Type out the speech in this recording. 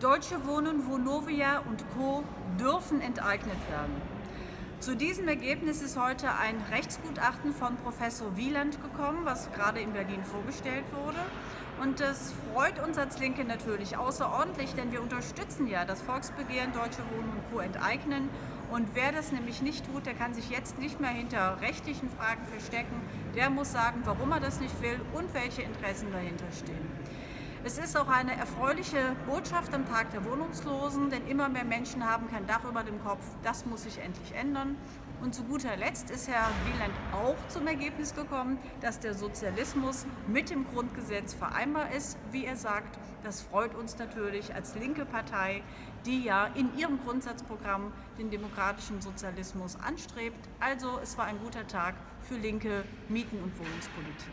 Deutsche Wohnen, Vonovia und Co. dürfen enteignet werden. Zu diesem Ergebnis ist heute ein Rechtsgutachten von Professor Wieland gekommen, was gerade in Berlin vorgestellt wurde. Und das freut uns als Linke natürlich außerordentlich, denn wir unterstützen ja das Volksbegehren Deutsche Wohnen und Co. enteignen. Und wer das nämlich nicht tut, der kann sich jetzt nicht mehr hinter rechtlichen Fragen verstecken. Der muss sagen, warum er das nicht will und welche Interessen dahinter stehen. Es ist auch eine erfreuliche Botschaft am Tag der Wohnungslosen, denn immer mehr Menschen haben kein Dach über dem Kopf. Das muss sich endlich ändern. Und zu guter Letzt ist Herr Wieland auch zum Ergebnis gekommen, dass der Sozialismus mit dem Grundgesetz vereinbar ist, wie er sagt. Das freut uns natürlich als linke Partei, die ja in ihrem Grundsatzprogramm den demokratischen Sozialismus anstrebt. Also es war ein guter Tag für linke Mieten- und Wohnungspolitik.